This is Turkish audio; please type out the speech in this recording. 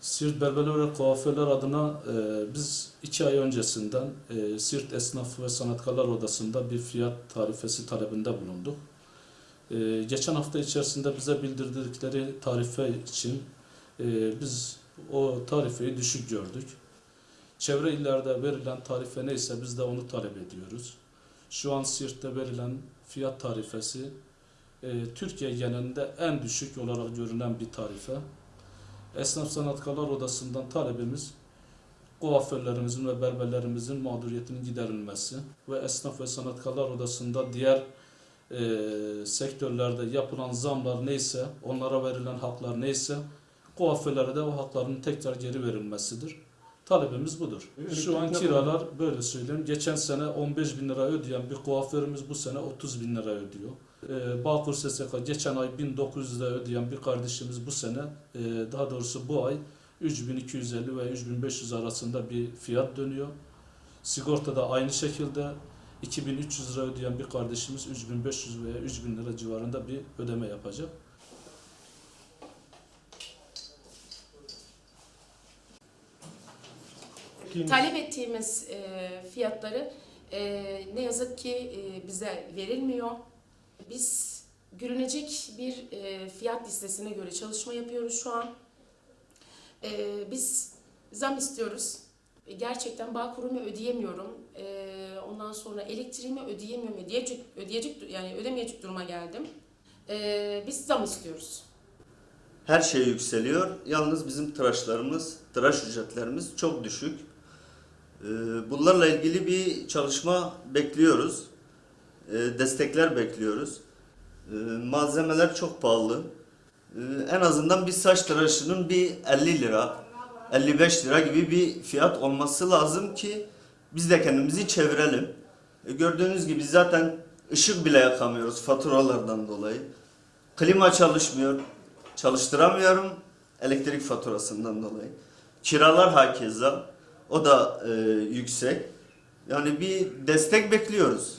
Siirt Berberler ve Kuaförler adına e, biz iki ay öncesinden e, Siirt Esnaf ve Sanatkarlar Odası'nda bir fiyat tarifesi talebinde bulunduk. E, geçen hafta içerisinde bize bildirdikleri tarife için e, biz o tarifeyi düşük gördük. Çevre illerde verilen tarife neyse biz de onu talep ediyoruz. Şu an Siirt'te verilen fiyat tarifesi e, Türkiye genelinde en düşük olarak görünen bir tarife. Esnaf Sanatkarlar Odası'ndan talebimiz kuaförlerimizin ve berberlerimizin mağduriyetinin giderilmesi ve Esnaf ve Sanatkarlar Odası'nda diğer e, sektörlerde yapılan zamlar neyse, onlara verilen haklar neyse, kuaförlere de o hakların tekrar geri verilmesidir. Talebimiz budur. Şu an kiralar böyle söyleyeyim. Geçen sene 15 bin lira ödeyen bir kuaförümüz bu sene 30 bin lira ödüyor. Ee, Bağkur SSK geçen ay 1900 lira ödeyen bir kardeşimiz bu sene e, daha doğrusu bu ay 3250 ve 3500 arasında bir fiyat dönüyor. Sigorta da aynı şekilde 2300 lira ödeyen bir kardeşimiz 3500 veya 3000 lira civarında bir ödeme yapacak. Talep ettiğimiz e, fiyatları e, ne yazık ki e, bize verilmiyor. Biz görünecek bir e, fiyat listesine göre çalışma yapıyoruz şu an. E, biz zam istiyoruz. E, Gerçekten bağ kurumu ödeyemiyorum. E, ondan sonra elektriğimi ödeyemiyorum. Ödeyecek, ödeyecek yani ödemeyecek duruma geldim. E, biz zam istiyoruz. Her şey yükseliyor. Yalnız bizim tıraşlarımız, tıraş ücretlerimiz çok düşük. Ee, Bunlarla ilgili bir çalışma bekliyoruz. Ee, Destekler bekliyoruz. Ee, Malzemeler çok pahalı. En azından bir saç tıraşının bir 50 lira, 55 lira gibi bir fiyat olması lazım ki biz de kendimizi çevirelim. Ee, Gördüğünüz gibi zaten ışık bile yakamıyoruz faturalardan dolayı. Klima çalışmıyor. Çalıştıramıyorum elektrik faturasından dolayı. Kiralar hakeza. O da e, yüksek. Yani bir destek bekliyoruz.